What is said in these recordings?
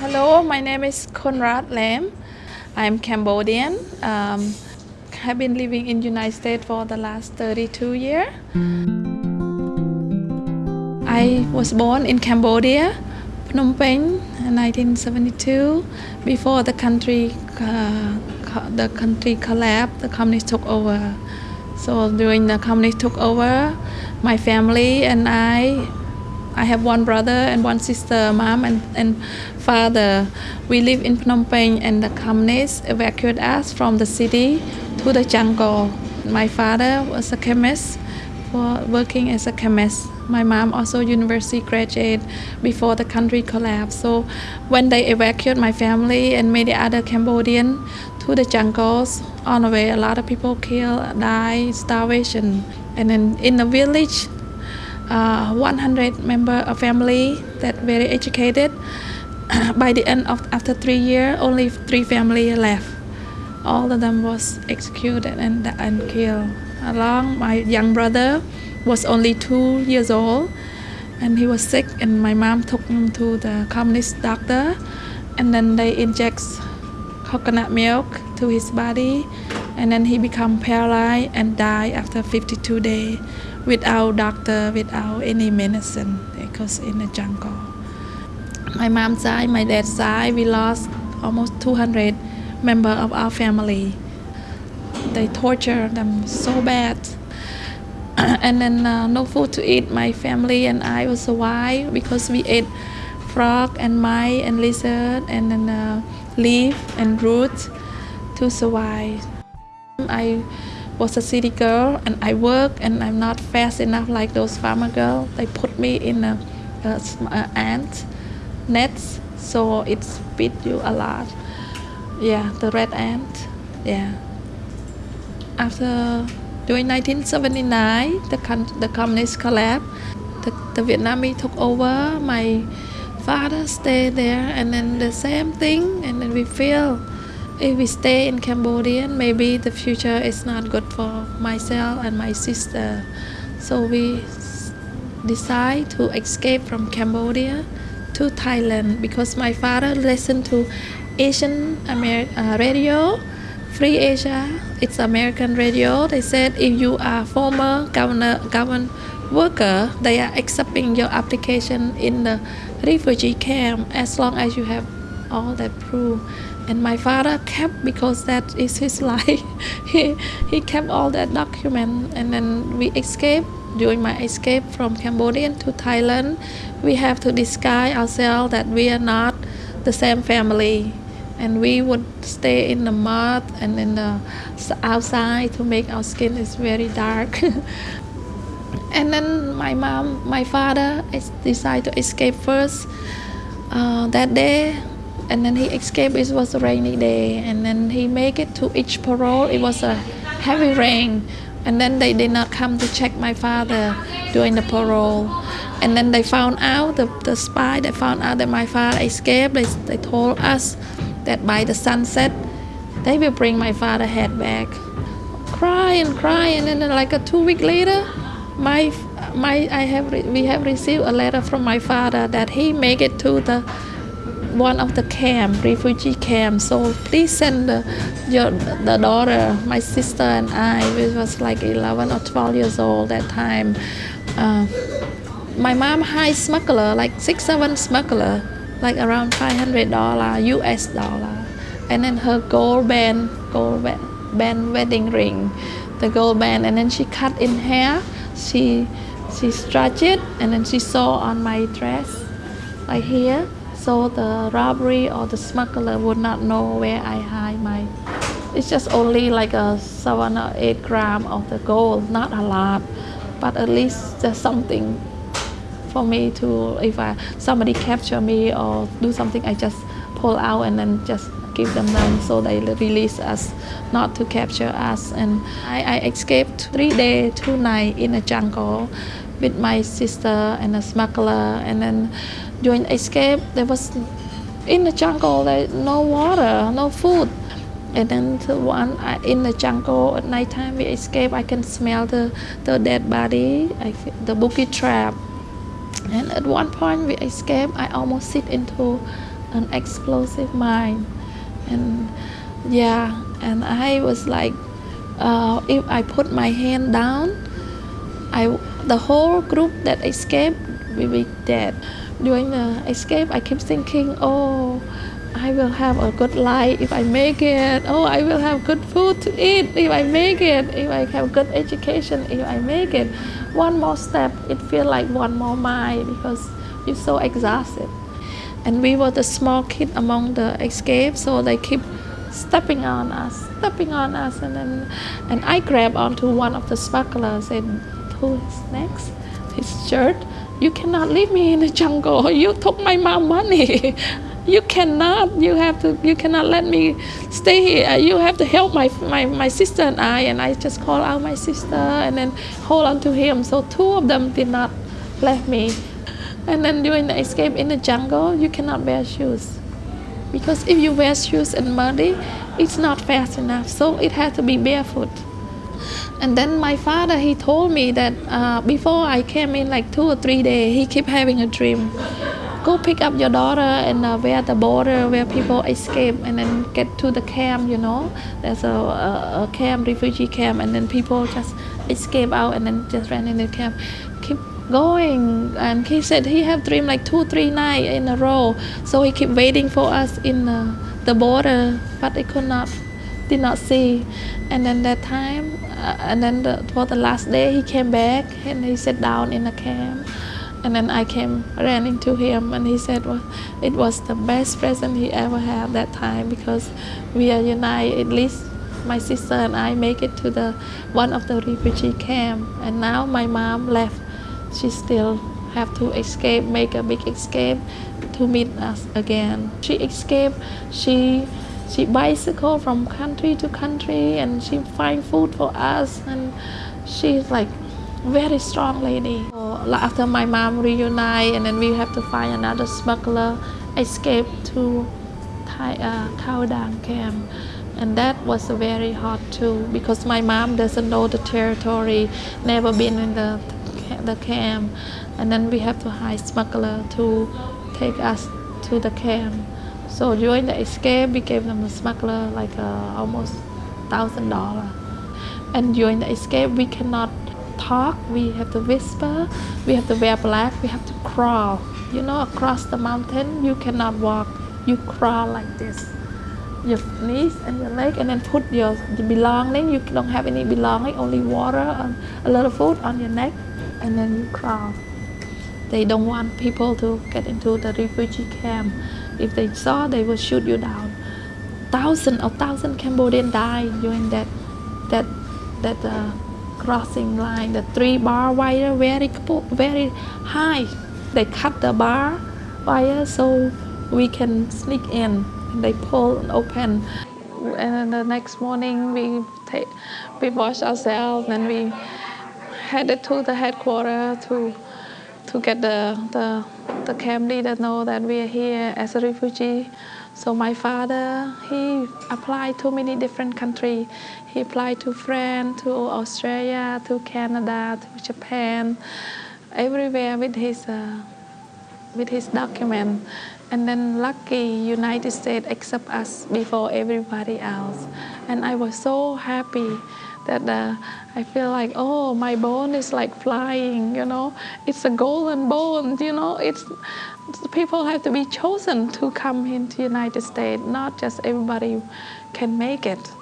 Hello, my name is Konrad Lam. I'm Cambodian. Um, have been living in the United States for the last 32 years. I was born in Cambodia, Phnom Penh, in 1972. Before the country, uh, the country collapsed, the communists took over. So during the communists took over, my family and I I have one brother and one sister, mom and, and father. We live in Phnom Penh and the communists evacuated us from the city to the jungle. My father was a chemist, for working as a chemist. My mom also university graduate before the country collapsed. So when they evacuated my family and many other Cambodian to the jungles, on the way a lot of people killed, die, starvation. And then in the village, uh, 100 member of family that very educated. By the end of after three years, only three family left. All of them was executed and, and killed. Along my young brother was only two years old and he was sick and my mom took him to the communist doctor and then they inject coconut milk to his body and then he become paralyzed and die after 52 days without doctor, without any medicine because in the jungle. My mom's side, my dad's side, we lost almost 200 members of our family. They torture them so bad. and then uh, no food to eat. My family and I will survive because we ate frog and mice and lizard and then uh, leaf and roots to survive. I was a city girl and I work and I'm not fast enough like those farmer girls. They put me in a, a, a ant nets so it beat you a lot. Yeah, the red ant. Yeah. After during 1979, the the communist collapsed. The, the Vietnamese took over. My father stayed there, and then the same thing. And then we feel if we stay in Cambodia, maybe the future is not good for myself and my sister. So we decide to escape from Cambodia to Thailand because my father listened to Asian Amer uh, radio, Free Asia. It's American radio. They said if you are former governor, government worker, they are accepting your application in the refugee camp as long as you have all that proof and my father kept because that is his life he he kept all that document. And then we escaped during my escape from Cambodia to Thailand we have to disguise ourselves that we are not the same family. And we would stay in the mud and in the outside to make our skin is very dark. And then my mom my father decided to escape first. Uh, that day and then he escaped. It was a rainy day and then he made it to each parole. It was a heavy rain and then they did not come to check my father during the parole. And then they found out the, the spy they found out that my father escaped they, they told us that by the sunset they will bring my father head back. Cry and cry and then like a two week later my my I have we have received a letter from my father that he make it to the one of the camp, refugee camp. So please send the, your the daughter, my sister and I. We was like 11 or 12 years old that time. Uh, my mom hired smuggler, like six, seven smuggler, like around 500 dollar US dollar, and then her gold band, gold band wedding ring, the gold band, and then she cut in hair, She she stretched it, and then she saw on my dress, like here so the robbery or the smuggler would not know where I hide my it's just only like a seven or eight gram of the gold not a lot but at least there's something for me to if I somebody capture me or do something I just pull out and then just give them them so they release us not to capture us. And I, I escaped three days two nights in a jungle with my sister and a smuggler and then during escape there was in the jungle there no water no food. And then the one in the jungle at night time we escape I can smell the the dead body I, the boogie trap. And at one point we escape I almost sit into an explosive mine. And yeah, and I was like, uh, if I put my hand down, I the whole group that escaped will be dead. During the escape, I keep thinking, oh, I will have a good life if I make it. Oh, I will have good food to eat if I make it. If I have good education if I make it. One more step, it feels like one more mile because you're so exhausted. And we were the small kid among the escape, so they keep stepping on us, stepping on us, and then and I grabbed onto one of the smugglers and who is next? His shirt. You cannot leave me in the jungle. You took my mom money. you cannot you have to you cannot let me stay here uh, you have to help my, my my sister and i and i just call out my sister and then hold on to him so two of them did not let me and then during the escape in the jungle you cannot wear shoes because if you wear shoes and muddy it's not fast enough so it has to be barefoot and then my father he told me that uh, before i came in like two or three days he kept having a dream. Go pick up your daughter and uh, where the border where people escape and then get to the camp you know? There's a, a, a, camp refugee camp and then people just escape out and then just ran in the camp. Keep going. And he said he have dream like two three nights in a row. So he keep waiting for us in uh, the border but he could not did not see. And then that time uh, and then the, for the last day he came back and he sat down in the camp and then I came ran into him and he said well, it was the best present he ever had that time because we are united. At least my sister and I make it to the one of the refugee camp. And now my mom left. She still have to escape make a big escape to meet us again. She escaped. She she bicycle from country to country and she find food for us and she's like very strong lady. after my mom reunite and then we have to find another smuggler escape to Thai, uh, Khao camp. And that was very hard too because my mom doesn't know the territory, never been in the, the camp. And then we have to hire smuggler to take us to the camp. So during the escape, we gave them a smuggler like uh, almost thousand dollar. And during the escape, we cannot talk, we have to whisper, we have to wear black, we have to crawl. You know, across the mountain, you cannot walk. You crawl like this. Your knees and your leg, and then put your, your belonging. You don't have any belonging, only water and a little food on your neck, and then you crawl. They don't want people to get into the refugee camp. If they saw, they will shoot you down. Thousand or thousand Cambodians died during that that that uh, crossing line the three bar wire very very high they cut the bar wire so we can sneak in they pull and open and then the next morning we take we wash ourselves and we headed to the headquarters to to get the the the camp leader know that we are here as a refugee so my father, he applied to many different countries. He applied to France, to Australia, to Canada, to Japan, everywhere with his uh, with his document. And then lucky United States accept us before everybody else. And I was so happy that uh, I feel like, oh, my bone is like flying, you know. It's a golden bone, you know. It's people have to be chosen to come into the United States, not just everybody can make it.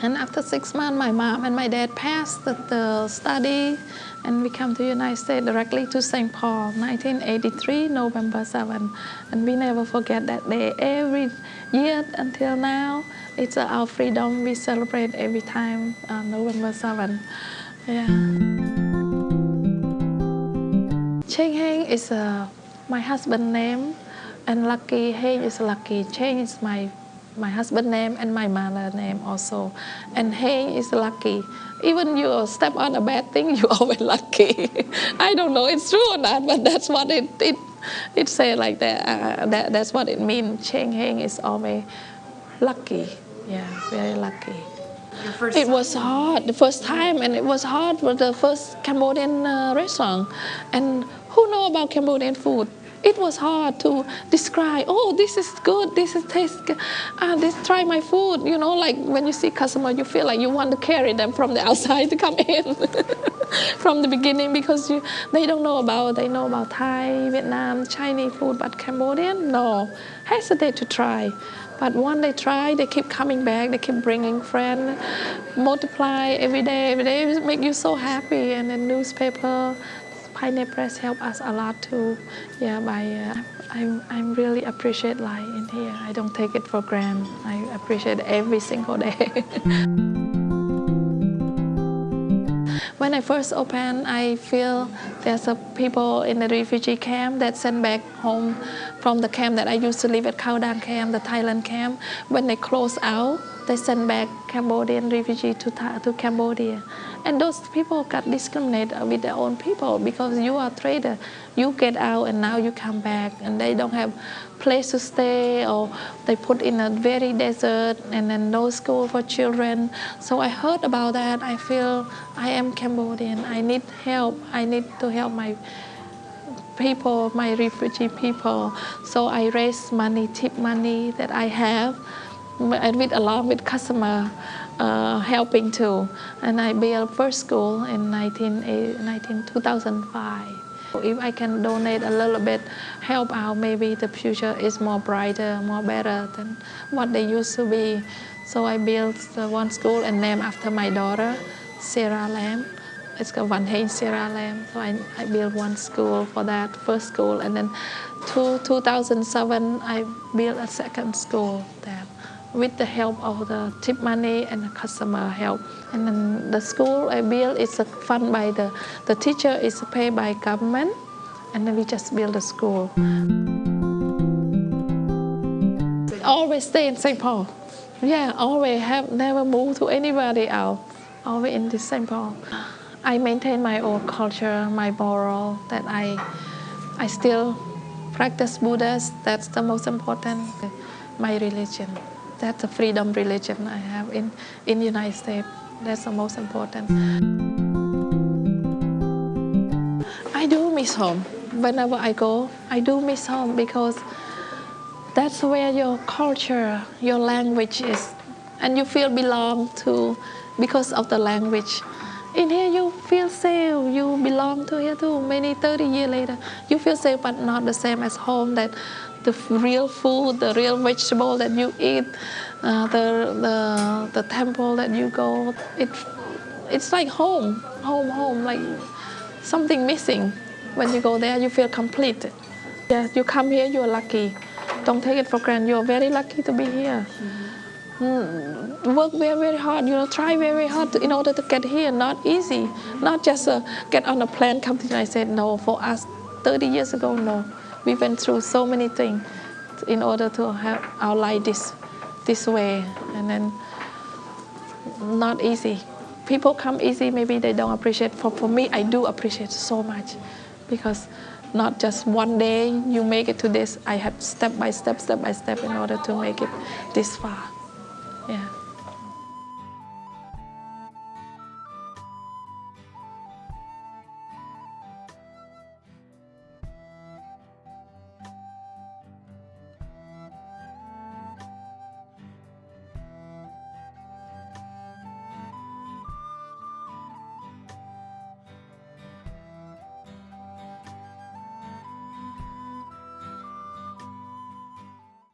And after six months, my mom and my dad passed the, the study and we come to the United States directly to St. Paul, 1983, November 7. And we never forget that day. Every year until now, it's our freedom we celebrate every time uh, November 7. Yeah. Cheng Heng is a my husband name and Lucky Heng is Lucky. Cheng is my my husband name and my mother name also. And Heng is lucky. Even you step on a bad thing, you always lucky. I don't know it's true or not, but that's what it it it say like that. Uh, that that's what it means. Cheng Heng is always lucky. Yeah, very lucky. it was hard the first time, and it was hard for the first Cambodian uh, restaurant. And who know about Cambodian food? it was hard to describe oh this is good this is taste good ah, this try my food you know like when you see customer you feel like you want to carry them from the outside to come in from the beginning because you, they don't know about they know about thai vietnam chinese food but cambodian no hesitate to try but once they try they keep coming back they keep bringing friends multiply every day every day it make you so happy and the newspaper Pioneer Press help us a lot too. Yeah, by uh, I'm I'm really appreciate life in here. I don't take it for granted. I appreciate every single day. when I first opened, I feel there's a people in the refugee camp that sent back home from the camp that I used to live at Khao Dang camp, the Thailand camp. When they close out, they send back Cambodian refugee to, to Cambodia. And those people got discriminated with their own people because you are trader. You get out and now you come back and they don't have place to stay or they put in a very desert and then no school for children. So I heard about that. I feel I am Cambodian. I need help. I need to help my people, my refugee people. So I raise money, tip money that I have and with along with customer uh, helping too. And I built first school in 19, 19, 2005. If I can donate a little bit, help out, maybe the future is more brighter, more better than what they used to be. So I built one school and named after my daughter, Sarah Lam. It's called Van Hain Sarah Lam. So I, I built one school for that, first school. And then two, 2007, I built a second school there with the help of the tip money and the customer help. And then the school uh, I build is funded by the, the teacher is paid by government and then we just build the school. Always stay in St. Paul. Yeah, always have never moved to anybody else. Always in this St. Paul. I maintain my own culture, my moral that I, I still practice Buddhist. That's the most important. My religion. That's the freedom religion I have in, in the United States. That's the most important. I do miss home. Whenever I go, I do miss home because that's where your culture, your language is. And you feel belong to because of the language. In here you feel safe, you belong to here too. Many 30 years later, you feel safe but not the same as home that the real food, the real vegetable that you eat, uh, the, the, the temple that you go, it, it's like home, home, home, like something missing. When you go there, you feel complete. Yeah, you come here, you're lucky. Don't take it for granted. You're very lucky to be here. Mm, work very, very hard, you know, try very hard to, in order to get here. Not easy. Not just uh, get on a plane, come to the United States. No, for us, 30 years ago, no we went through so many things in order to have our life this, this way. And then not easy. People come easy, maybe they don't appreciate. For, for me, I do appreciate so much because not just one day you make it to this. I have step by step, step by step in order to make it this far. Yeah.